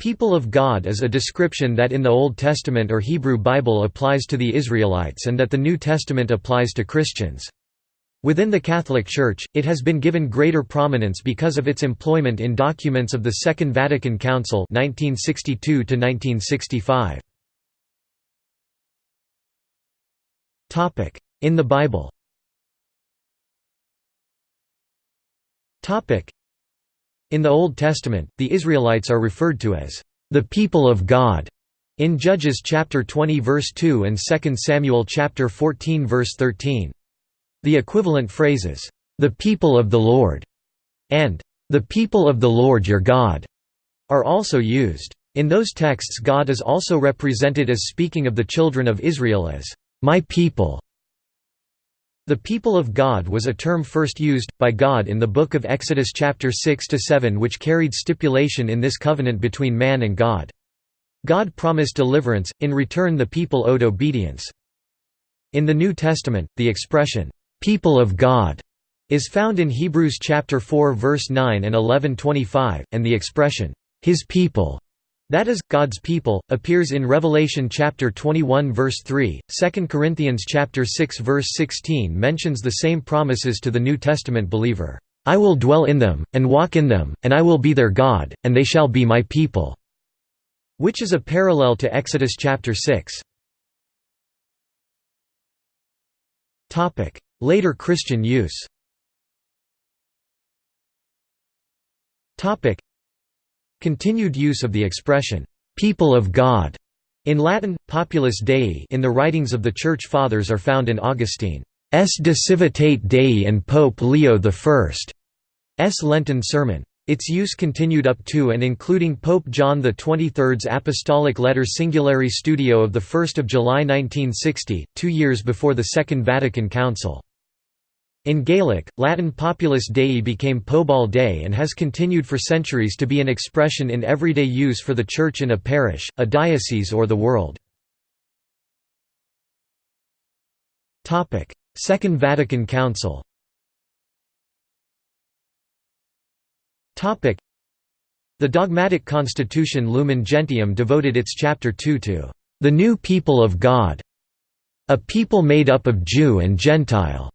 People of God is a description that in the Old Testament or Hebrew Bible applies to the Israelites and that the New Testament applies to Christians. Within the Catholic Church, it has been given greater prominence because of its employment in documents of the Second Vatican Council 1962 In the Bible in the Old Testament, the Israelites are referred to as the people of God in Judges chapter 20 verse 2 and 2 Samuel chapter 14 verse 13. The equivalent phrases, the people of the Lord and the people of the Lord your God are also used. In those texts God is also represented as speaking of the children of Israel as my people the people of God was a term first used, by God in the book of Exodus chapter 6–7 which carried stipulation in this covenant between man and God. God promised deliverance, in return the people owed obedience. In the New Testament, the expression, "'people of God' is found in Hebrews chapter 4 verse 9 and 11:25, and the expression, "'his people' That is, God's people, appears in Revelation chapter 21 verse 3. 2 Corinthians chapter 6 verse 16 mentions the same promises to the New Testament believer. I will dwell in them, and walk in them, and I will be their God, and they shall be my people." Which is a parallel to Exodus chapter 6. Later Christian use Continued use of the expression, "'people of God' in Latin, populus Dei in the writings of the Church Fathers are found in Augustine's De Civitate Dei and Pope Leo I's Lenten Sermon. Its use continued up to and including Pope John XXIII's Apostolic Letter Singulari Studio of 1 July 1960, two years before the Second Vatican Council. In Gaelic, Latin Populus Dei became Pobal Dei and has continued for centuries to be an expression in everyday use for the Church in a parish, a diocese or the world. Second Vatican Council The dogmatic constitution Lumen Gentium devoted its chapter 2 to the new people of God, a people made up of Jew and Gentile.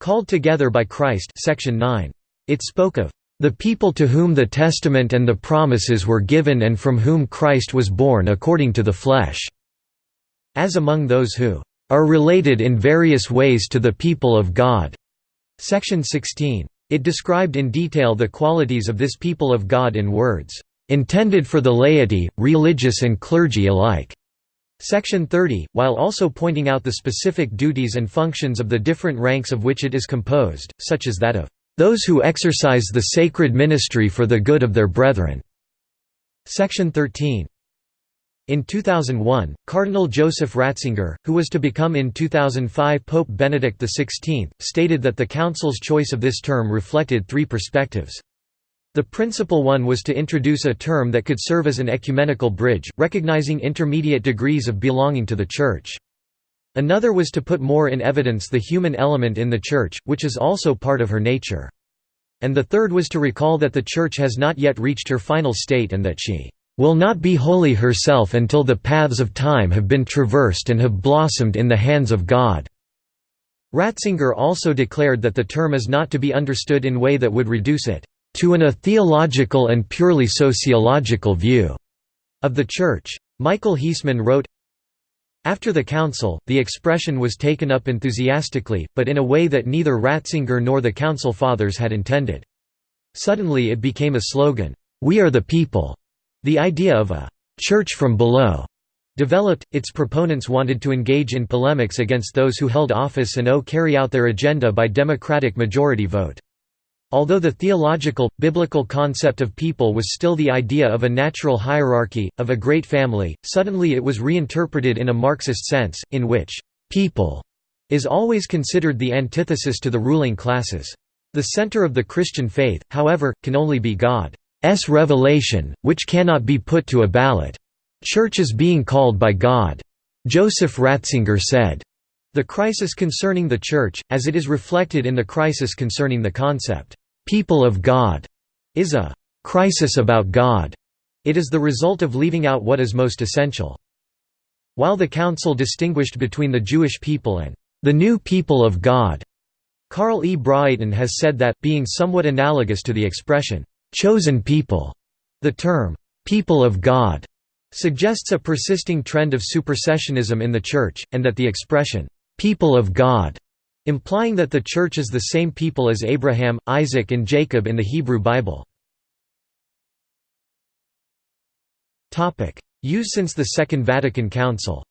Called Together by Christ section 9. It spoke of the people to whom the testament and the promises were given and from whom Christ was born according to the flesh", as among those who "...are related in various ways to the people of God." Section 16. It described in detail the qualities of this people of God in words, "...intended for the laity, religious and clergy alike." Section 30, while also pointing out the specific duties and functions of the different ranks of which it is composed, such as that of those who exercise the sacred ministry for the good of their brethren. Section 13. In 2001, Cardinal Joseph Ratzinger, who was to become in 2005 Pope Benedict XVI, stated that the Council's choice of this term reflected three perspectives. The principal one was to introduce a term that could serve as an ecumenical bridge, recognizing intermediate degrees of belonging to the Church. Another was to put more in evidence the human element in the Church, which is also part of her nature. And the third was to recall that the Church has not yet reached her final state and that she will not be holy herself until the paths of time have been traversed and have blossomed in the hands of God." Ratzinger also declared that the term is not to be understood in way that would reduce it to an a theological and purely sociological view of the Church. Michael Heisman wrote, after the council, the expression was taken up enthusiastically, but in a way that neither Ratzinger nor the Council Fathers had intended. Suddenly it became a slogan, "'We are the people'". The idea of a "'church from below' developed, its proponents wanted to engage in polemics against those who held office and owe carry out their agenda by democratic majority vote. Although the theological, biblical concept of people was still the idea of a natural hierarchy, of a great family, suddenly it was reinterpreted in a Marxist sense, in which «people» is always considered the antithesis to the ruling classes. The center of the Christian faith, however, can only be God's revelation, which cannot be put to a ballot. Church is being called by God. Joseph Ratzinger said, the crisis concerning the Church, as it is reflected in the crisis concerning the concept, people of God is a crisis about God. It is the result of leaving out what is most essential. While the Council distinguished between the Jewish people and the new people of God, Carl E. Braaten has said that, being somewhat analogous to the expression, chosen people, the term, people of God, suggests a persisting trend of supersessionism in the Church, and that the expression, people of God, implying that the Church is the same people as Abraham, Isaac and Jacob in the Hebrew Bible. Use since the Second Vatican Council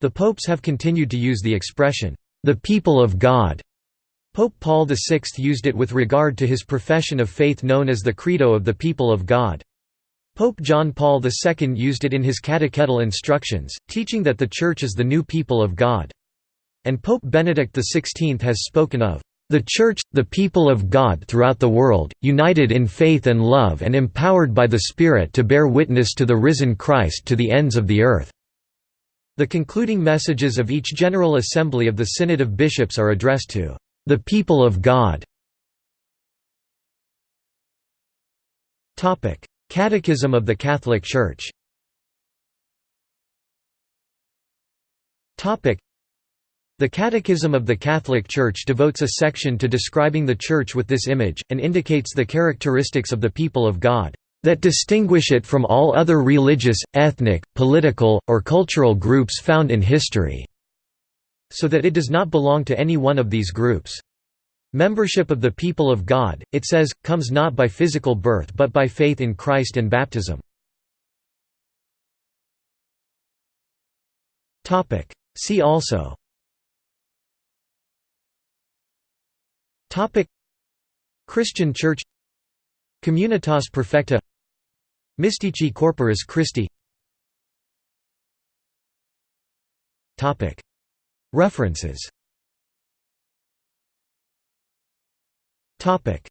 The popes have continued to use the expression, "...the people of God." Pope Paul VI used it with regard to his profession of faith known as the Credo of the People of God. Pope John Paul II used it in his catechetical instructions, teaching that the Church is the new people of God. And Pope Benedict XVI has spoken of the Church, the people of God throughout the world, united in faith and love and empowered by the Spirit to bear witness to the risen Christ to the ends of the earth." The concluding messages of each General Assembly of the Synod of Bishops are addressed to the people of God. Catechism of the Catholic Church the Catechism of the Catholic Church devotes a section to describing the Church with this image, and indicates the characteristics of the people of God that distinguish it from all other religious, ethnic, political, or cultural groups found in history, so that it does not belong to any one of these groups. Membership of the people of God, it says, comes not by physical birth but by faith in Christ and baptism. See also. Christian Church. Communitas Perfecta. Mystici Corporis Christi. References Topic: